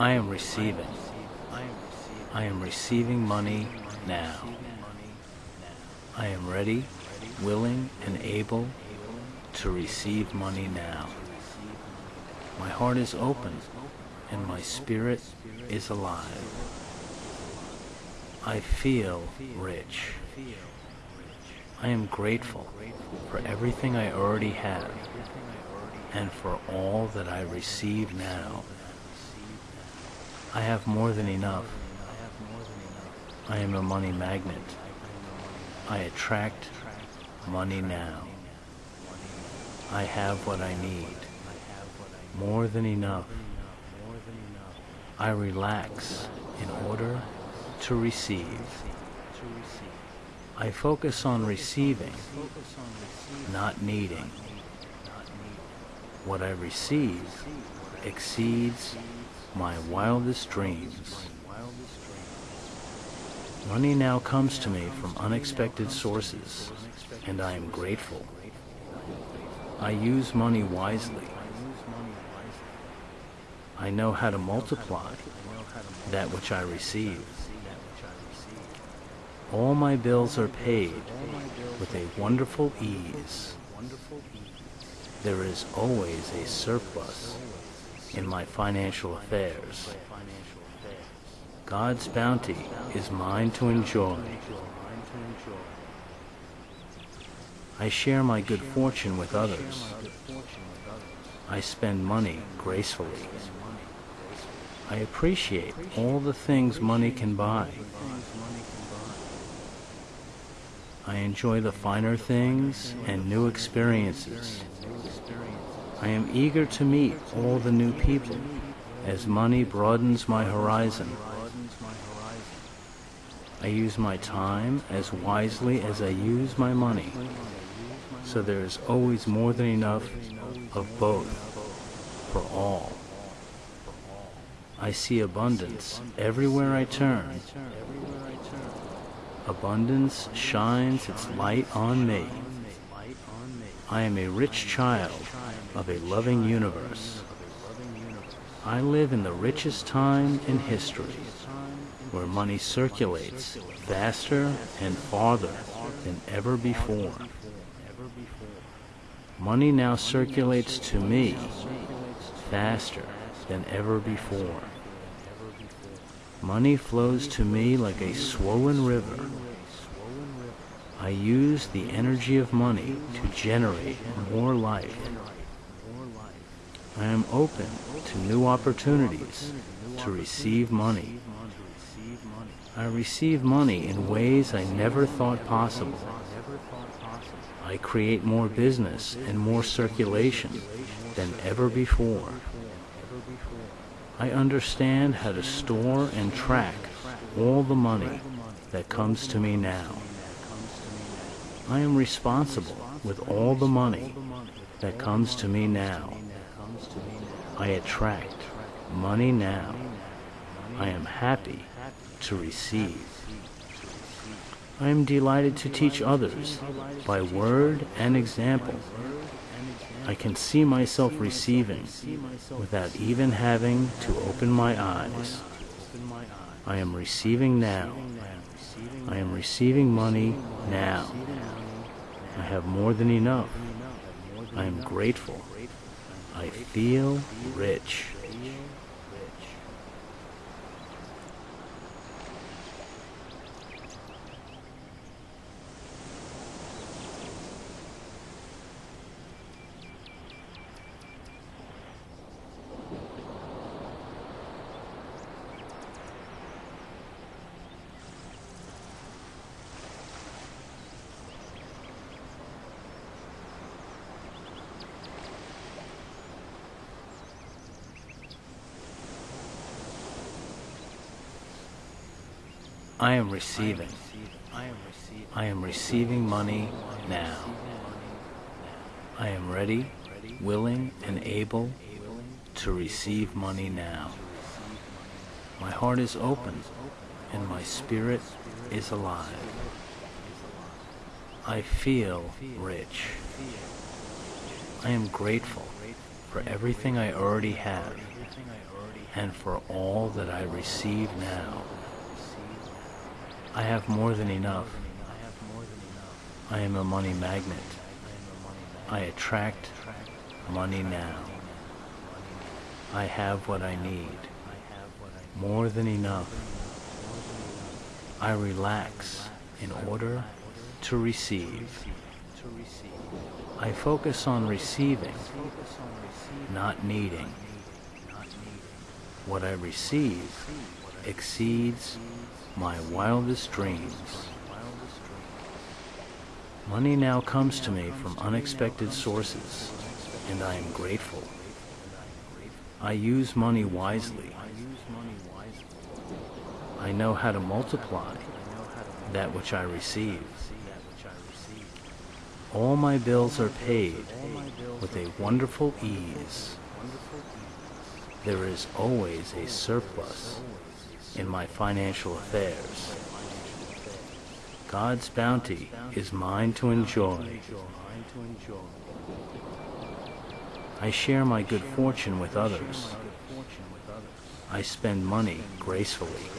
I am receiving. I am receiving money now. I am ready, willing, and able to receive money now. My heart is open and my spirit is alive. I feel rich. I am grateful for everything I already have and for all that I receive now. I have more than enough. I am a money magnet. I attract money now. I have what I need. More than enough. I relax in order to receive. I focus on receiving, not needing. What I receive exceeds my wildest dreams. Money now comes to me from unexpected sources, and I am grateful. I use money wisely. I know how to multiply that which I receive. All my bills are paid with a wonderful ease. There is always a surplus in my financial affairs. God's bounty is mine to enjoy. I share my good fortune with others. I spend money gracefully. I appreciate all the things money can buy. I enjoy the finer things and new experiences. I am eager to meet all the new people as money broadens my horizon. I use my time as wisely as I use my money, so there is always more than enough of both for all. I see abundance everywhere I turn. Abundance shines its light on me. I am a rich child of a loving universe. I live in the richest time in history where money circulates faster and farther than ever before. Money now circulates to me faster than ever before. Money flows to me like a swollen river. I use the energy of money to generate more life. I am open to new opportunities to receive money. I receive money in ways I never thought possible. I create more business and more circulation than ever before. I understand how to store and track all the money that comes to me now. I am responsible with all the money that comes to me now. I attract money now. I am happy to receive. I am delighted to teach others by word and example. I can see myself receiving without even having to open my eyes. I am receiving now. I am receiving money now. I have more than enough. I am grateful. I feel rich. I am receiving. I am receiving money now. I am ready, willing, and able to receive money now. My heart is open and my spirit is alive. I feel rich. I am grateful for everything I already have and for all that I receive now. I have more than enough. I am a money magnet. I attract money now. I have what I need. More than enough. I relax in order to receive. I focus on receiving, not needing. What I receive exceeds my wildest dreams. Money now comes to me from unexpected sources, and I am grateful. I use money wisely. I know how to multiply that which I receive. All my bills are paid with a wonderful ease. There is always a surplus in my financial affairs. God's bounty is mine to enjoy. I share my good fortune with others. I spend money gracefully.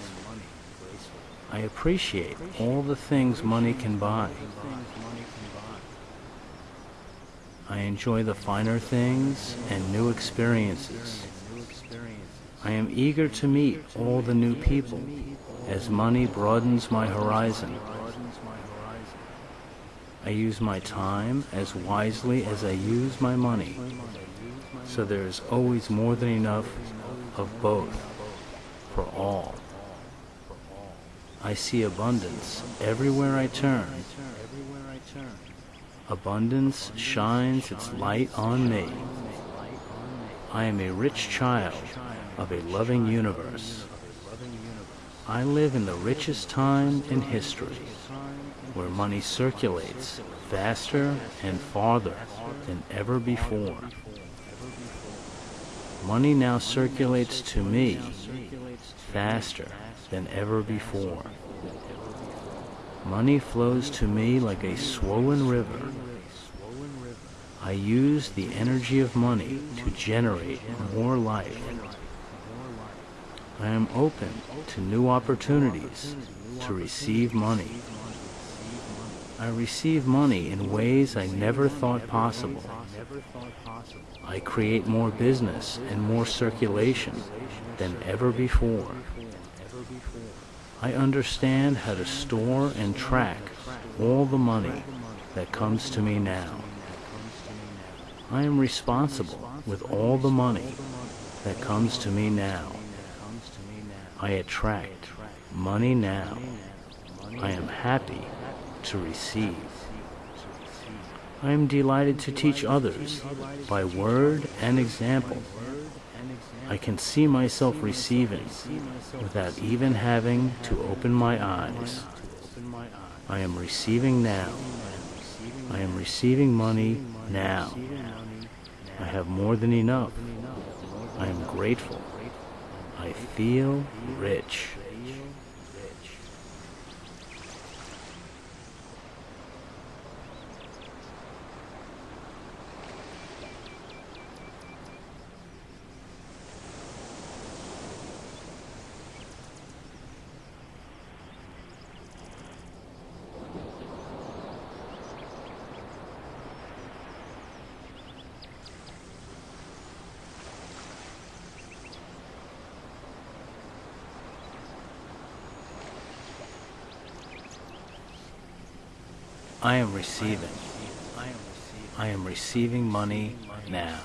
I appreciate all the things money can buy. I enjoy the finer things and new experiences. I am eager to meet all the new people as money broadens my horizon. I use my time as wisely as I use my money, so there is always more than enough of both for all. I see abundance everywhere I turn. Abundance shines its light on me. I am a rich child of a loving universe. I live in the richest time in history, where money circulates faster and farther than ever before. Money now circulates to me faster than ever before. Money flows to me like a swollen river. I use the energy of money to generate more life. I am open to new opportunities to receive money. I receive money in ways I never thought possible. I create more business and more circulation than ever before. I understand how to store and track all the money that comes to me now. I am responsible with all the money that comes to me now. I attract money now. I am happy to receive. I am delighted to teach others by word and example. I can see myself receiving without even having to open my eyes. I am receiving now. I am receiving money now. I have more than enough. I am grateful. I feel rich. I am receiving. I am receiving money now.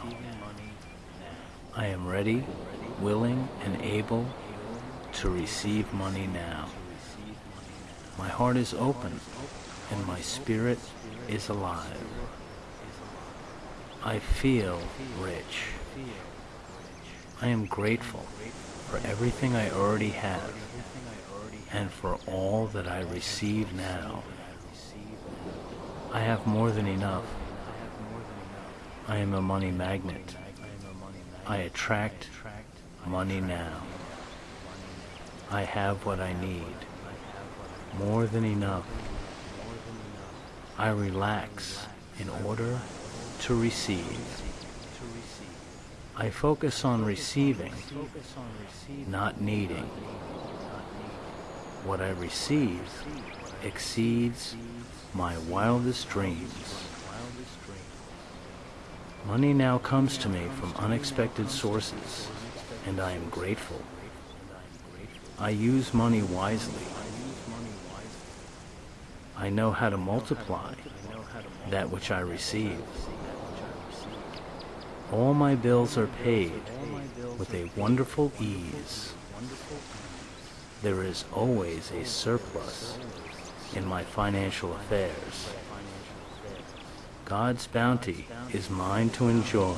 I am ready, willing, and able to receive money now. My heart is open and my spirit is alive. I feel rich. I am grateful for everything I already have and for all that I receive now. I have more than enough. I am a money magnet. I attract money now. I have what I need. More than enough. I relax in order to receive. I focus on receiving, not needing. What I receive exceeds my wildest dreams. Money now comes to me from unexpected sources, and I am grateful. I use money wisely. I know how to multiply that which I receive. All my bills are paid with a wonderful ease. There is always a surplus in my financial affairs. God's bounty is mine to enjoy.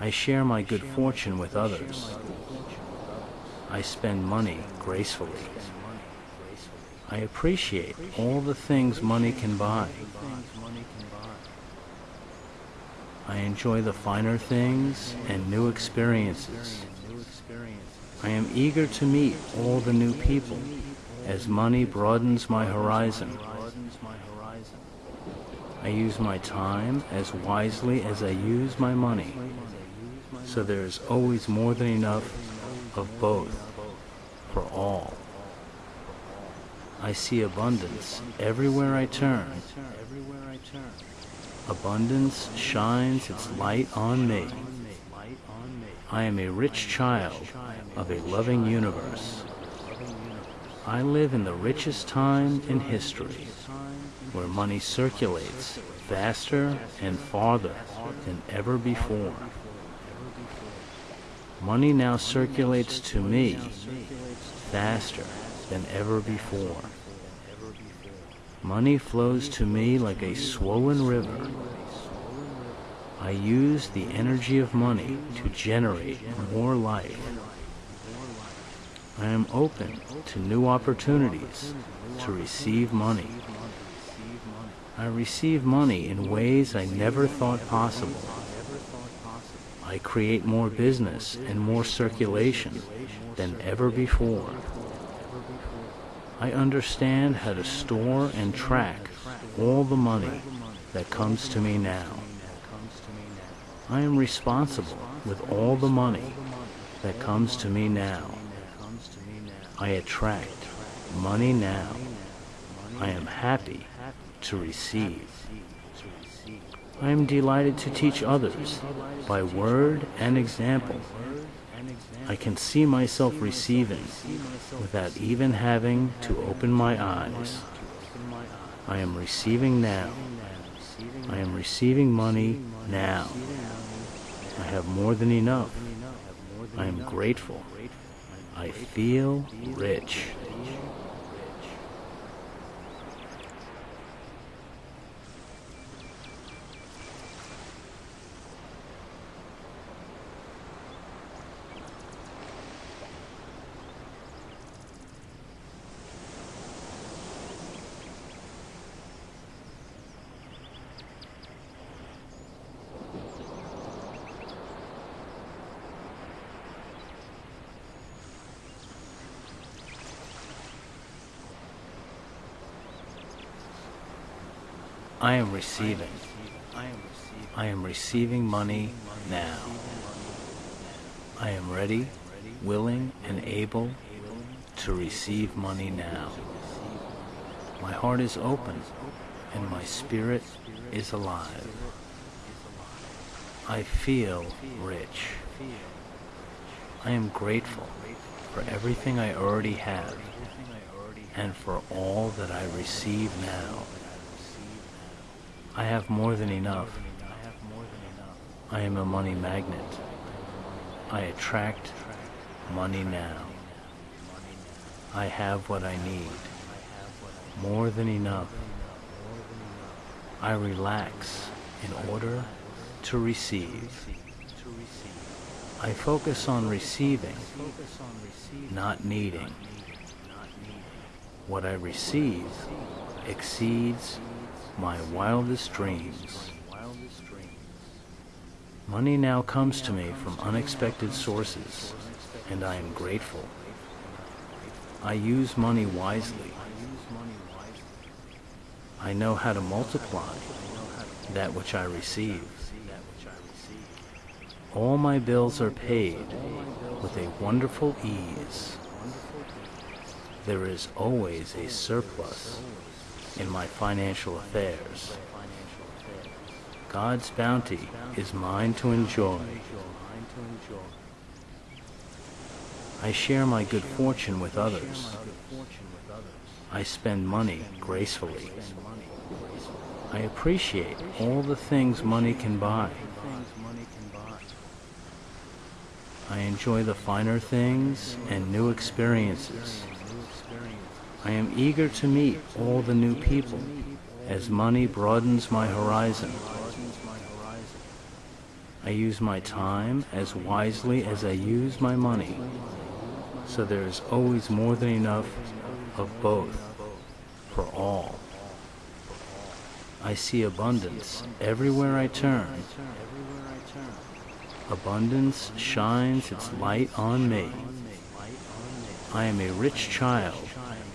I share my good fortune with others. I spend money gracefully. I appreciate all the things money can buy. I enjoy the finer things and new experiences. I am eager to meet all the new people as money broadens my horizon. I use my time as wisely as I use my money, so there is always more than enough of both for all. I see abundance everywhere I turn. Abundance shines its light on me. I am a rich child of a loving universe. I live in the richest time in history, where money circulates faster and farther than ever before. Money now circulates to me faster than ever before. Money flows to me like a swollen river. I use the energy of money to generate more life. I am open to new opportunities to receive money. I receive money in ways I never thought possible. I create more business and more circulation than ever before. I understand how to store and track all the money that comes to me now. I am responsible with all the money that comes to me now. I attract money now. I am happy to receive. I am delighted to teach others by word and example I can see myself receiving without even having to open my eyes. I am receiving now. I am receiving money now. I have more than enough. I am grateful. I feel rich. I am receiving. I am receiving money now. I am ready, willing, and able to receive money now. My heart is open and my spirit is alive. I feel rich. I am grateful for everything I already have and for all that I receive now. I have more than enough. I am a money magnet. I attract money now. I have what I need. More than enough. I relax in order to receive. I focus on receiving, not needing. What I receive exceeds my wildest dreams. Money now comes to me from unexpected sources, and I am grateful. I use money wisely. I know how to multiply that which I receive. All my bills are paid with a wonderful ease. There is always a surplus in my financial affairs. God's bounty is mine to enjoy. I share my good fortune with others. I spend money gracefully. I appreciate all the things money can buy. I enjoy the finer things and new experiences. I am eager to meet all the new people as money broadens my horizon. I use my time as wisely as I use my money, so there is always more than enough of both for all. I see abundance everywhere I turn. Abundance shines its light on me. I am a rich child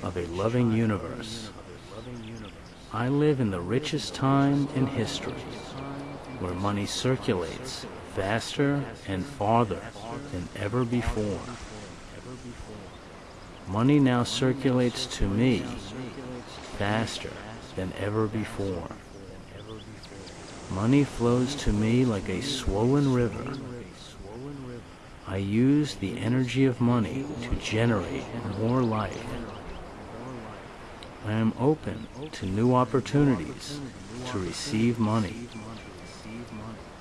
of a loving universe. I live in the richest time in history, where money circulates faster and farther than ever before. Money now circulates to me faster than ever before. Money flows to me like a swollen river. I use the energy of money to generate more life. I am open to new opportunities to receive money.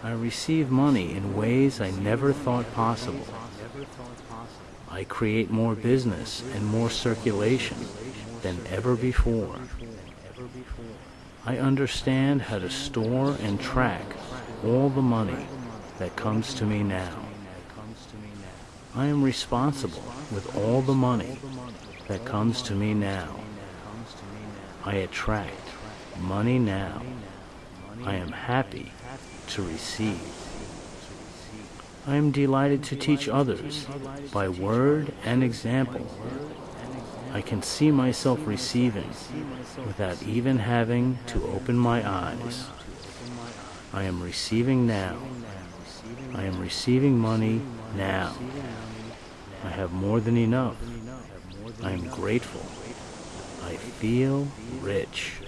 I receive money in ways I never thought possible. I create more business and more circulation than ever before. I understand how to store and track all the money that comes to me now. I am responsible with all the money that comes to me now. I attract money now. I am happy to receive. I am delighted to teach others by word and example. I can see myself receiving without even having to open my eyes. I am receiving now. I am receiving money now. I have more than enough. I am grateful. I feel rich.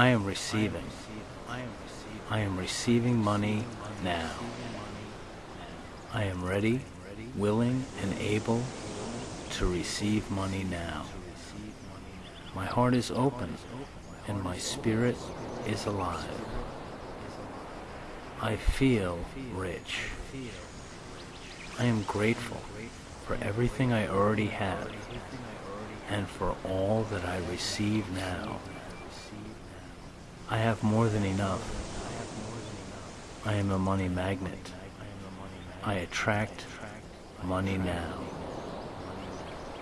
I am receiving. I am receiving money now. I am ready, willing, and able to receive money now. My heart is open and my spirit is alive. I feel rich. I am grateful for everything I already have and for all that I receive now. I have more than enough. I am a money magnet. I attract money now.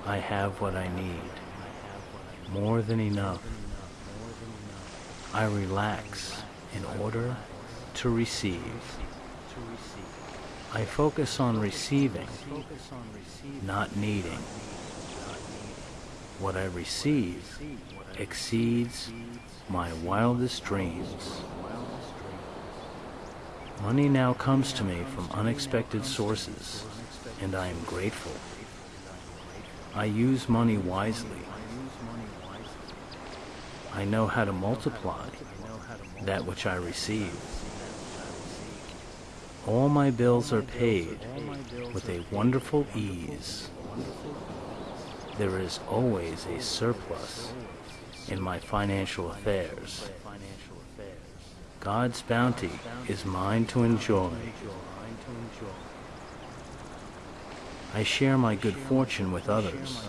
I have what I need. More than enough. I relax in order to receive. I focus on receiving, not needing. What I receive exceeds my wildest dreams. Money now comes to me from unexpected sources, and I am grateful. I use money wisely. I know how to multiply that which I receive. All my bills are paid with a wonderful ease. There is always a surplus in my financial affairs. God's bounty is mine to enjoy. I share my good fortune with others.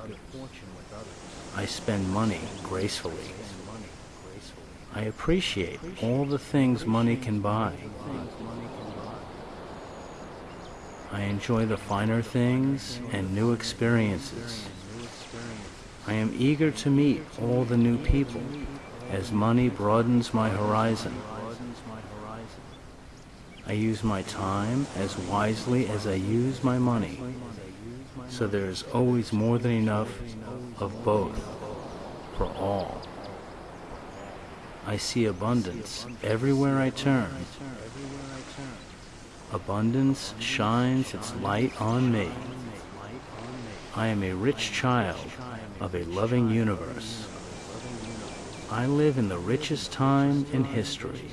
I spend money gracefully. I appreciate all the things money can buy. I enjoy the finer things and new experiences. I am eager to meet all the new people as money broadens my horizon. I use my time as wisely as I use my money, so there is always more than enough of both for all. I see abundance everywhere I turn. Abundance shines its light on me. I am a rich child of a loving universe. I live in the richest time in history,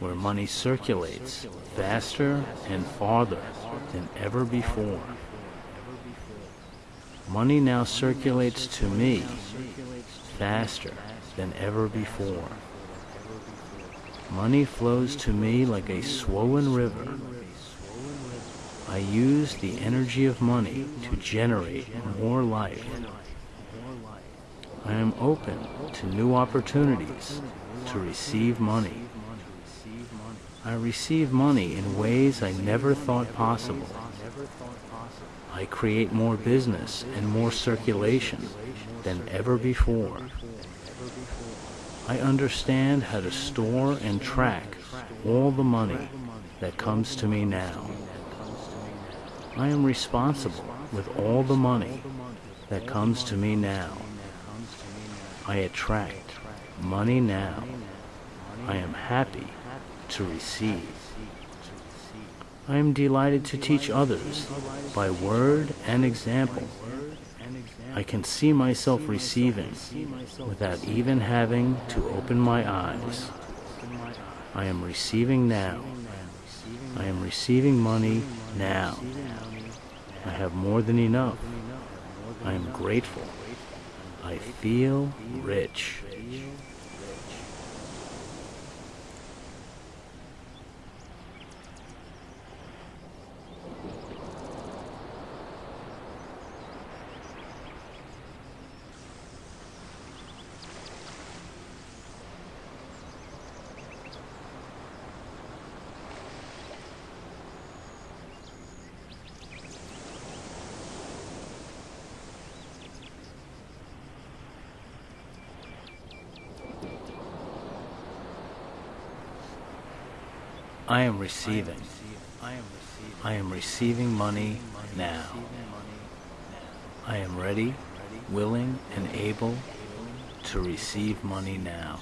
where money circulates faster and farther than ever before. Money now circulates to me faster than ever before. Money flows to me like a swollen river. I use the energy of money to generate more life. I am open to new opportunities to receive money. I receive money in ways I never thought possible. I create more business and more circulation than ever before. I understand how to store and track all the money that comes to me now. I am responsible with all the money that comes to me now. I attract money now. I am happy to receive. I am delighted to teach others by word and example. I can see myself receiving without even having to open my eyes. I am receiving now. I am receiving money now. I have more than enough. I am grateful. I feel rich. I am receiving. I am receiving money now. I am ready, willing, and able to receive money now.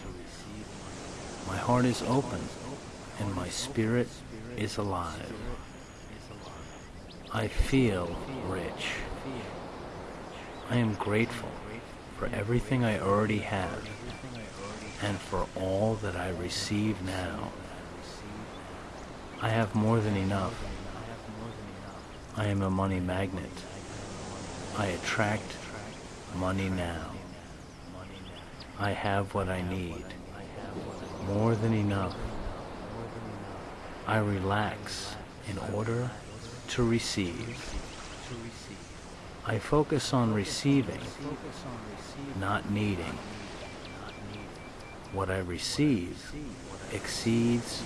My heart is open and my spirit is alive. I feel rich. I am grateful for everything I already have and for all that I receive now. I have more than enough. I am a money magnet. I attract money now. I have what I need. More than enough. I relax in order to receive. I focus on receiving, not needing. What I receive exceeds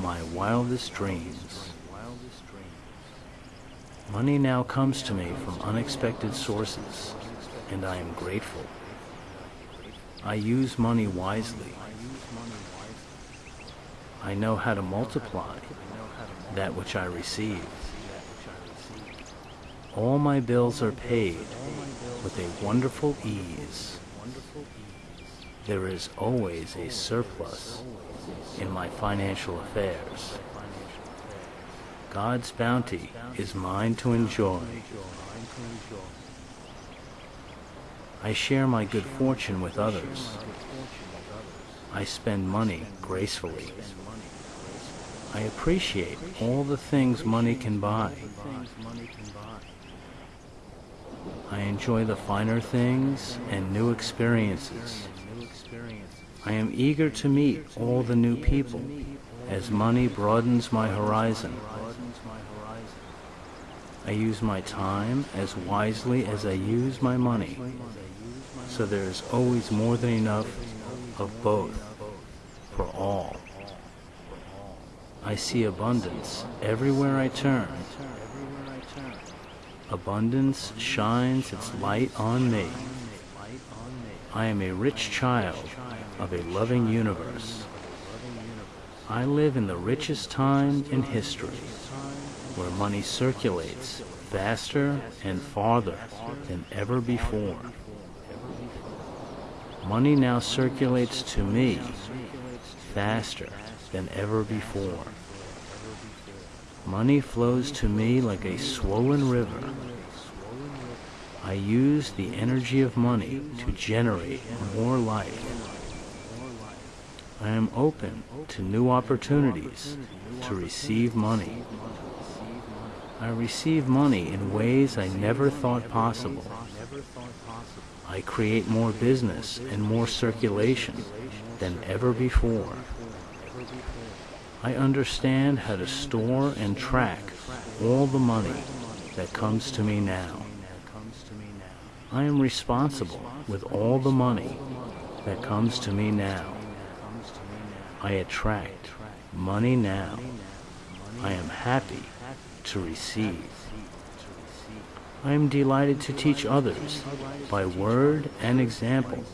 my wildest dreams. Money now comes to me from unexpected sources, and I am grateful. I use money wisely. I know how to multiply that which I receive. All my bills are paid with a wonderful ease. There is always a surplus in my financial affairs. God's bounty is mine to enjoy. I share my good fortune with others. I spend money gracefully. I appreciate all the things money can buy. I enjoy the finer things and new experiences. I am eager to meet all the new people as money broadens my horizon. I use my time as wisely as I use my money, so there is always more than enough of both for all. I see abundance everywhere I turn. Abundance shines its light on me. I am a rich child of a loving universe. I live in the richest time in history, where money circulates faster and farther than ever before. Money now circulates to me faster than ever before. Money flows to me like a swollen river. I use the energy of money to generate more life. I am open to new opportunities to receive money. I receive money in ways I never thought possible. I create more business and more circulation than ever before. I understand how to store and track all the money that comes to me now. I am responsible with all the money that comes to me now. I attract money now. I am happy to receive. I am delighted to teach others by word and example.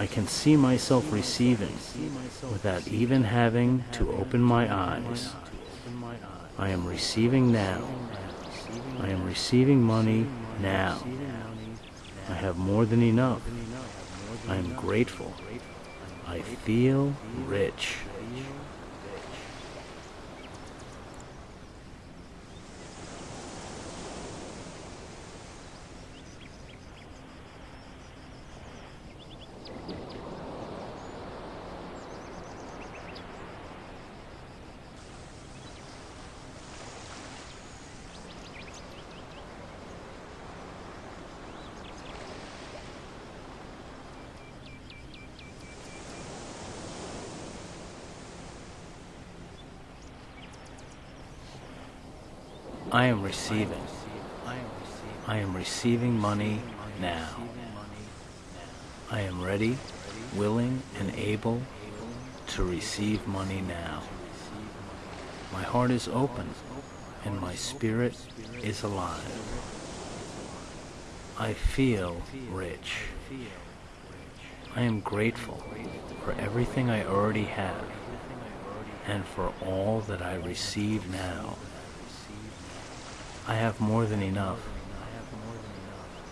I can see myself receiving without even having to open my eyes. I am receiving now. I am receiving money now. I have more than enough. I am grateful. I feel rich. I am receiving. I am receiving money now. I am ready, willing, and able to receive money now. My heart is open and my spirit is alive. I feel rich. I am grateful for everything I already have and for all that I receive now. I have more than enough.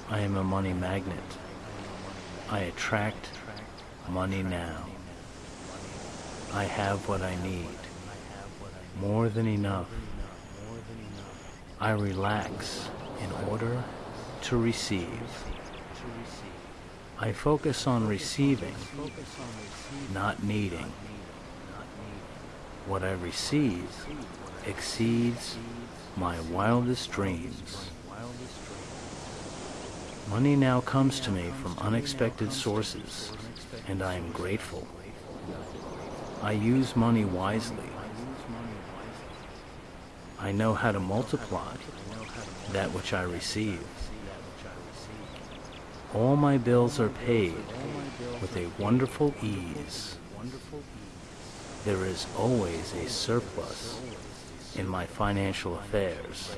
I am a money magnet. I attract money now. I have what I need. More than enough. I relax in order to receive. I focus on receiving, not needing. What I receive exceeds my wildest dreams. Money now comes to me from unexpected sources, and I am grateful. I use money wisely. I know how to multiply that which I receive. All my bills are paid with a wonderful ease. There is always a surplus in my financial affairs.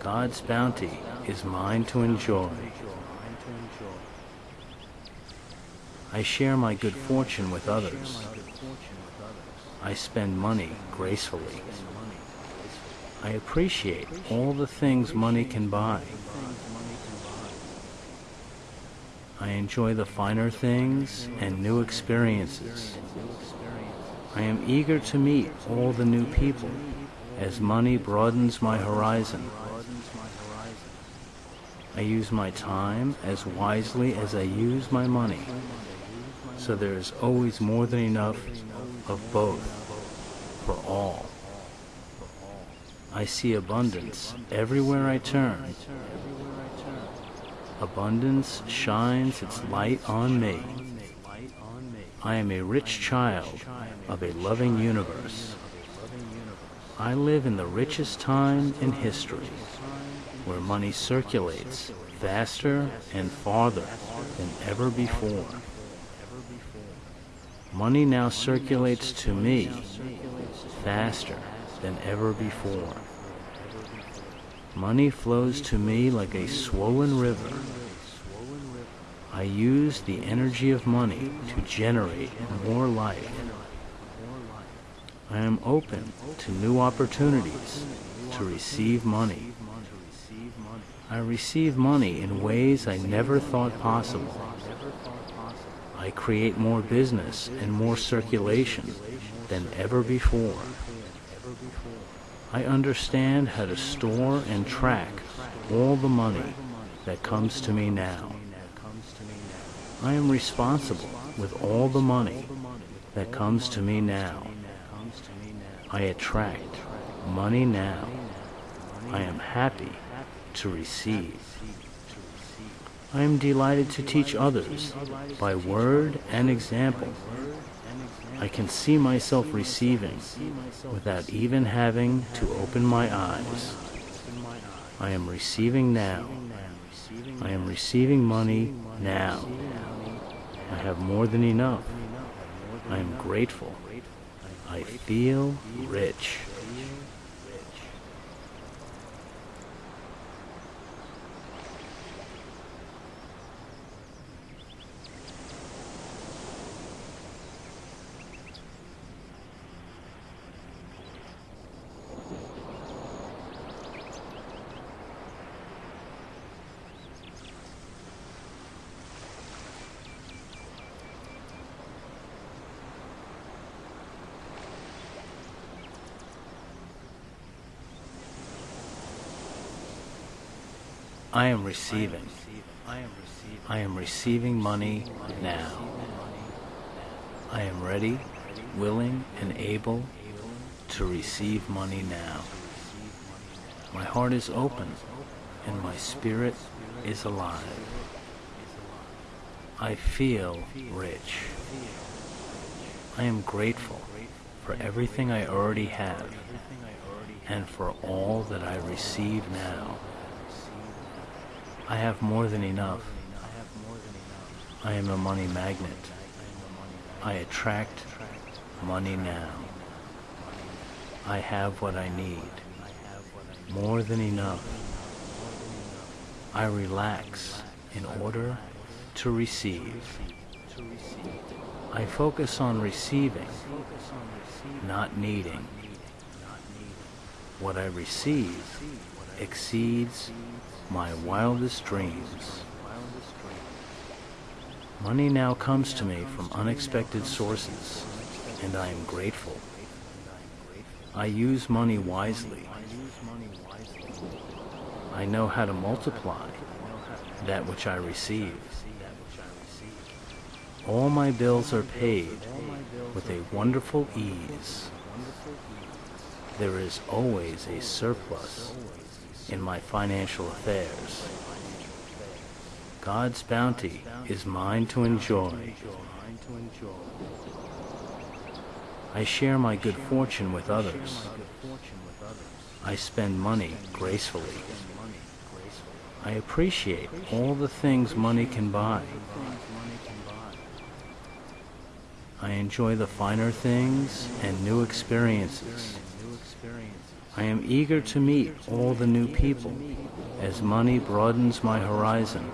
God's bounty is mine to enjoy. I share my good fortune with others. I spend money gracefully. I appreciate all the things money can buy. I enjoy the finer things and new experiences. I am eager to meet all the new people as money broadens my horizon. I use my time as wisely as I use my money, so there is always more than enough of both for all. I see abundance everywhere I turn. Abundance shines its light on me. I am a rich child of a loving universe. I live in the richest time in history, where money circulates faster and farther than ever before. Money now circulates to me faster than ever before. Money flows to me like a swollen river. I use the energy of money to generate more life. I am open to new opportunities to receive money. I receive money in ways I never thought possible. I create more business and more circulation than ever before. I understand how to store and track all the money that comes to me now. I am responsible with all the money that comes to me now. I attract money now. I am happy to receive. I am delighted to teach others by word and example. I can see myself receiving without even having to open my eyes. I am receiving now. I am receiving money now. I have more than enough. I am grateful. I feel rich. I am receiving. I am receiving money now. I am ready, willing, and able to receive money now. My heart is open and my spirit is alive. I feel rich. I am grateful for everything I already have and for all that I receive now. I have more than enough. I am a money magnet. I attract money now. I have what I need. More than enough. I relax in order to receive. I focus on receiving, not needing. What I receive exceeds my wildest dreams. Money now comes to me from unexpected sources, and I am grateful. I use money wisely. I know how to multiply that which I receive. All my bills are paid with a wonderful ease. There is always a surplus in my financial affairs. God's bounty is mine to enjoy. I share my good fortune with others. I spend money gracefully. I appreciate all the things money can buy. I enjoy the finer things and new experiences. I am eager to meet all the new people as money broadens my horizon.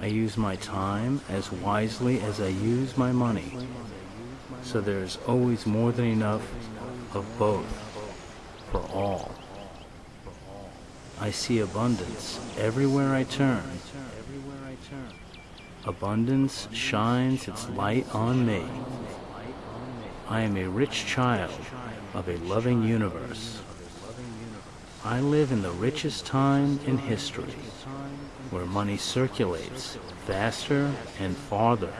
I use my time as wisely as I use my money, so there is always more than enough of both for all. I see abundance everywhere I turn. Abundance shines its light on me. I am a rich child of a loving universe. I live in the richest time in history, where money circulates faster and farther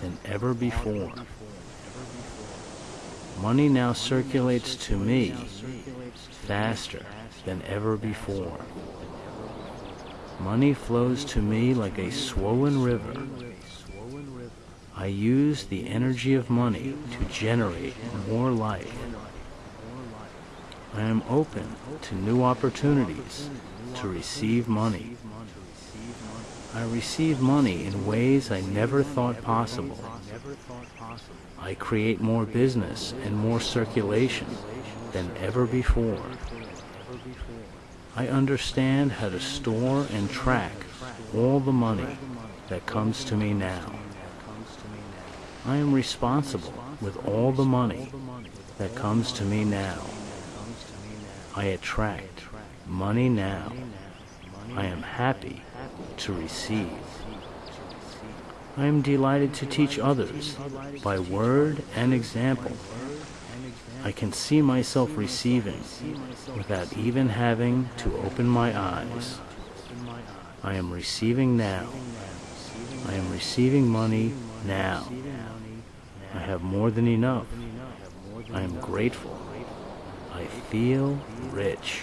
than ever before. Money now circulates to me faster than ever before. Money flows to me like a swollen river. I use the energy of money to generate more life. I am open to new opportunities to receive money. I receive money in ways I never thought possible. I create more business and more circulation than ever before. I understand how to store and track all the money that comes to me now. I am responsible with all the money that comes to me now. I attract money now. I am happy to receive. I am delighted to teach others by word and example. I can see myself receiving without even having to open my eyes. I am receiving now. I am receiving money now. I have more than enough. I am grateful. I feel rich.